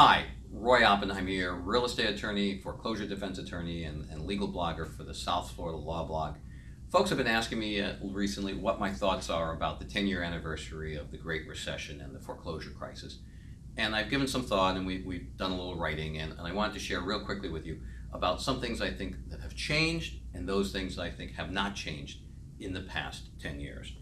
Hi, Roy Oppenheim here, real estate attorney, foreclosure defense attorney, and, and legal blogger for the South Florida Law Blog. Folks have been asking me uh, recently what my thoughts are about the 10 year anniversary of the Great Recession and the foreclosure crisis. And I've given some thought and we, we've done a little writing, and, and I wanted to share real quickly with you about some things I think that have changed and those things that I think have not changed in the past 10 years.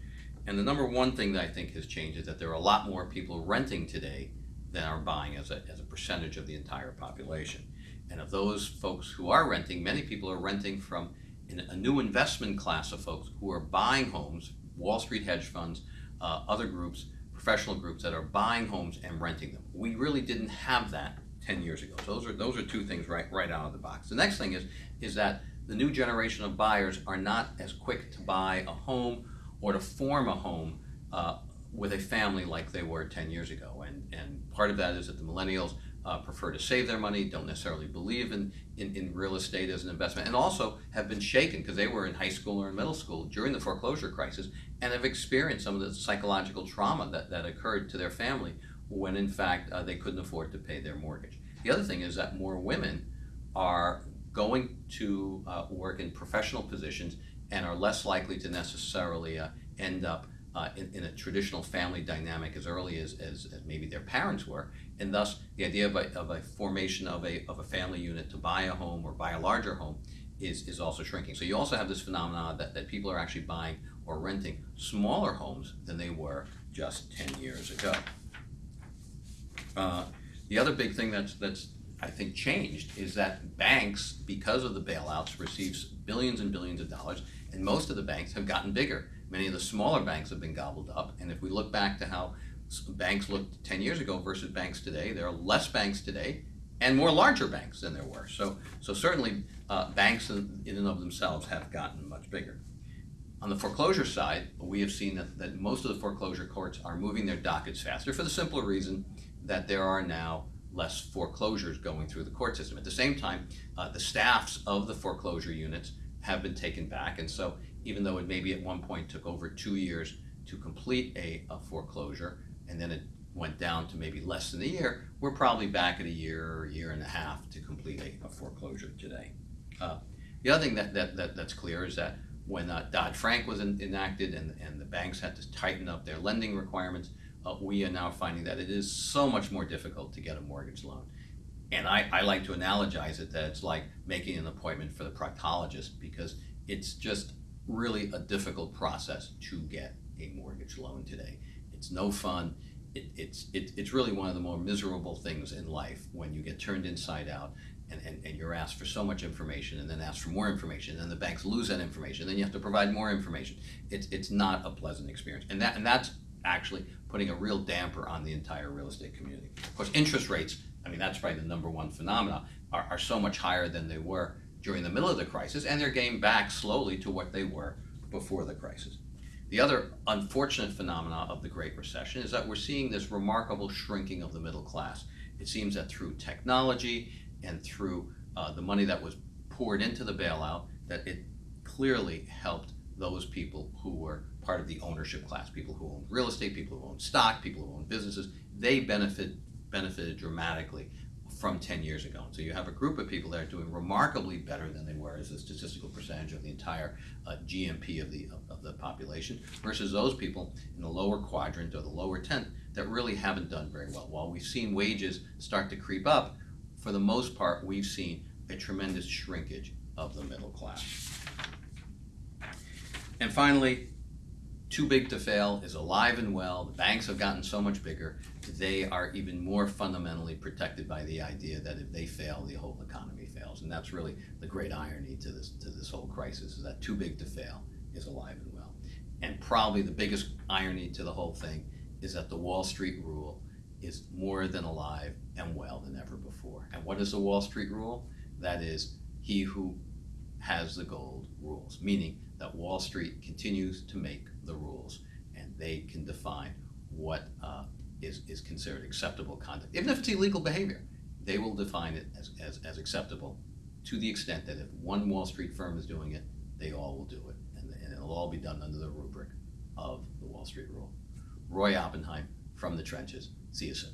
And the number one thing that I think has changed is that there are a lot more people renting today than are buying as a, as a percentage of the entire population. And of those folks who are renting, many people are renting from a new investment class of folks who are buying homes, Wall Street hedge funds, uh, other groups, professional groups that are buying homes and renting them. We really didn't have that 10 years ago. So those are, those are two things right, right out of the box. The next thing is, is that the new generation of buyers are not as quick to buy a home or to form a home uh, with a family like they were 10 years ago. And, and part of that is that the millennials uh, prefer to save their money, don't necessarily believe in, in, in real estate as an investment, and also have been shaken because they were in high school or in middle school during the foreclosure crisis and have experienced some of the psychological trauma that, that occurred to their family when in fact uh, they couldn't afford to pay their mortgage. The other thing is that more women are going to uh, work in professional positions and are less likely to necessarily uh, end up uh, in, in, a traditional family dynamic as early as, as, as, maybe their parents were. And thus, the idea of a, of a formation of a, of a family unit to buy a home or buy a larger home is, is also shrinking. So you also have this phenomenon that, that people are actually buying or renting smaller homes than they were just 10 years ago. Uh, the other big thing that's, that's I think changed is that banks, because of the bailouts, receives billions and billions of dollars, and most of the banks have gotten bigger. Many of the smaller banks have been gobbled up. And if we look back to how banks looked 10 years ago versus banks today, there are less banks today and more larger banks than there were. So, so certainly uh, banks in, and of themselves have gotten much bigger. On the foreclosure side, we have seen that, that most of the foreclosure courts are moving their dockets faster for the simple reason that there are now less foreclosures going through the court system. At the same time, uh, the staffs of the foreclosure units have been taken back, and so even though it maybe at one point took over two years to complete a, a foreclosure, and then it went down to maybe less than a year, we're probably back at a year or a year and a half to complete a, a foreclosure today. Uh, the other thing that, that, that, that's clear is that when uh, Dodd-Frank was in, enacted and, and the banks had to tighten up their lending requirements, uh, we are now finding that it is so much more difficult to get a mortgage loan. And I, I like to analogize it that it's like making an appointment for the proctologist because it's just really a difficult process to get a mortgage loan today. It's no fun. It, it's, it, it's really one of the more miserable things in life when you get turned inside out and, and, and you're asked for so much information and then asked for more information and then the banks lose that information then you have to provide more information. It's, it's not a pleasant experience. And, that, and that's actually putting a real damper on the entire real estate community. Of course, interest rates, I mean, that's probably the number one phenomena, are, are so much higher than they were during the middle of the crisis, and they're getting back slowly to what they were before the crisis. The other unfortunate phenomena of the Great Recession is that we're seeing this remarkable shrinking of the middle class. It seems that through technology and through uh, the money that was poured into the bailout, that it clearly helped those people who were part of the ownership class, people who own real estate, people who own stock, people who own businesses. They benefit benefited dramatically from 10 years ago. So you have a group of people that are doing remarkably better than they were as a statistical percentage of the entire uh, GNP of the, of, of, the population versus those people in the lower quadrant or the lower tenth that really haven't done very well. While we've seen wages start to creep up, for the most part, we've seen a tremendous shrinkage of the middle class. And finally, too big to fail is alive and well. The banks have gotten so much bigger. They are even more fundamentally protected by the idea that if they fail, the whole economy fails. And that's really the great irony to this, to this whole crisis is that too big to fail is alive and well. And probably the biggest irony to the whole thing is that the Wall Street rule is more than alive and well than ever before. And what is the Wall Street rule? That is, he who has the gold rules, meaning that Wall Street continues to make the rules and they can define what uh, is is, considered acceptable conduct. Even if it's illegal behavior, they will define it as, as, as acceptable to the extent that if one Wall Street firm is doing it, they all will do it. And, and it'll all be done under the rubric of the Wall Street rule. Roy Oppenheim from the trenches. See you soon.